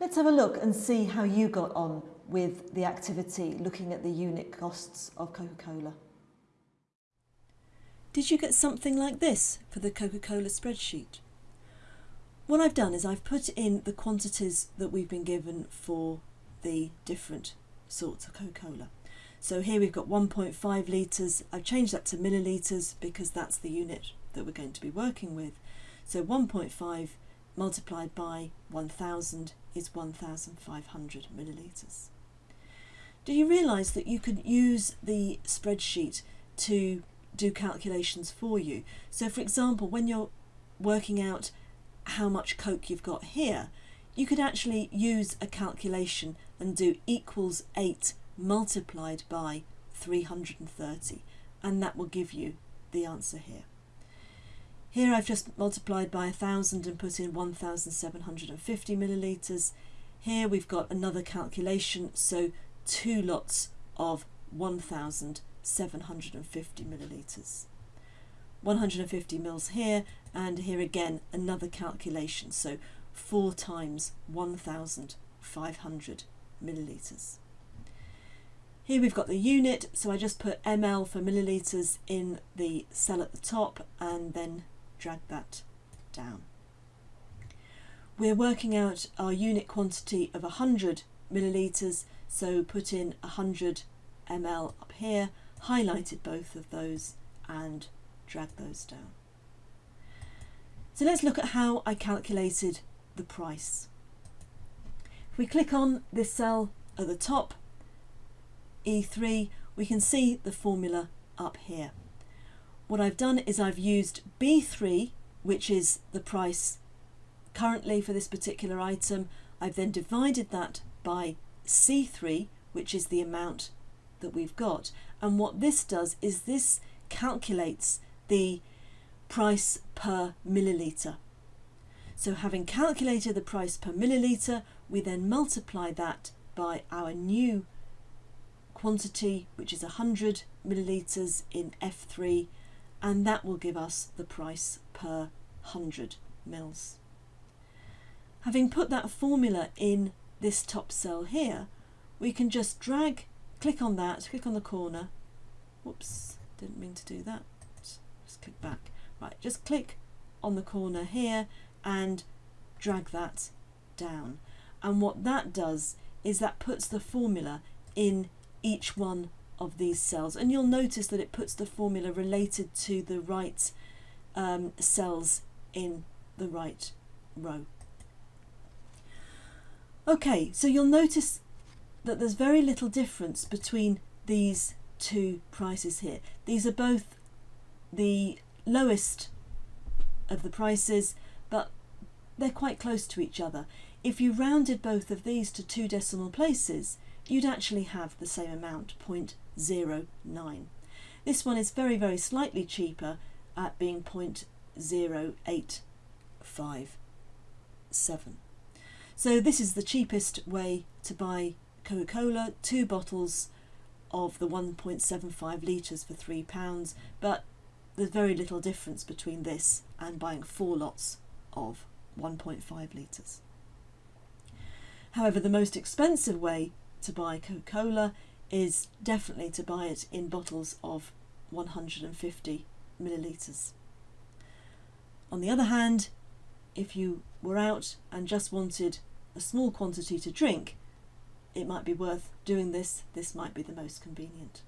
Let's have a look and see how you got on with the activity looking at the unit costs of Coca-Cola. Did you get something like this for the Coca-Cola spreadsheet? What I've done is I've put in the quantities that we've been given for the different sorts of Coca-Cola. So here we've got 1.5 litres. I've changed that to millilitres because that's the unit that we're going to be working with. So 1.5 multiplied by 1000 is 1500 millilitres. Do you realise that you could use the spreadsheet to do calculations for you? So for example, when you're working out how much Coke you've got here, you could actually use a calculation and do equals 8 multiplied by 330 and that will give you the answer here. Here I've just multiplied by 1000 and put in 1750 millilitres. Here we've got another calculation, so two lots of 1750 millilitres. 150 mils here and here again another calculation, so 4 times 1500 millilitres. Here we've got the unit, so I just put ml for millilitres in the cell at the top and then drag that down. We're working out our unit quantity of 100 millilitres, so put in 100 ml up here, highlighted both of those and drag those down. So let's look at how I calculated the price. If we click on this cell at the top, E3, we can see the formula up here. What I've done is I've used B3, which is the price currently for this particular item. I've then divided that by C3, which is the amount that we've got. And what this does is this calculates the price per milliliter. So having calculated the price per milliliter, we then multiply that by our new quantity, which is 100 millilitres in F3, and that will give us the price per 100 mils. Having put that formula in this top cell here, we can just drag, click on that, click on the corner. Whoops, didn't mean to do that. Just click back. Right, just click on the corner here and drag that down. And what that does is that puts the formula in each one of these cells. And you'll notice that it puts the formula related to the right um, cells in the right row. Okay, so you'll notice that there's very little difference between these two prices here. These are both the lowest of the prices, but they're quite close to each other. If you rounded both of these to two decimal places, you'd actually have the same amount, 0.09. This one is very, very slightly cheaper at being 0.0857. So this is the cheapest way to buy Coca-Cola, two bottles of the 1.75 litres for £3, but there's very little difference between this and buying four lots of 1.5 litres. However, the most expensive way to buy Coca-Cola is definitely to buy it in bottles of 150 millilitres. On the other hand, if you were out and just wanted a small quantity to drink, it might be worth doing this. This might be the most convenient.